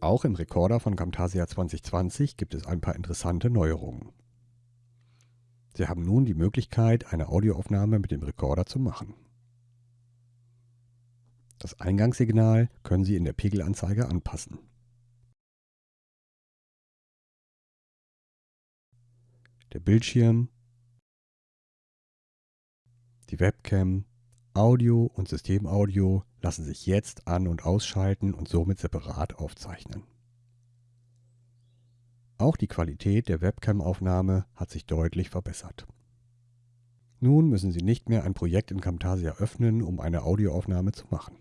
Auch im Rekorder von Camtasia 2020 gibt es ein paar interessante Neuerungen. Sie haben nun die Möglichkeit, eine Audioaufnahme mit dem Rekorder zu machen. Das Eingangssignal können Sie in der Pegelanzeige anpassen. Der Bildschirm, die Webcam, Audio und Systemaudio lassen sich jetzt an- und ausschalten und somit separat aufzeichnen. Auch die Qualität der Webcam-Aufnahme hat sich deutlich verbessert. Nun müssen Sie nicht mehr ein Projekt in Camtasia öffnen, um eine Audioaufnahme zu machen.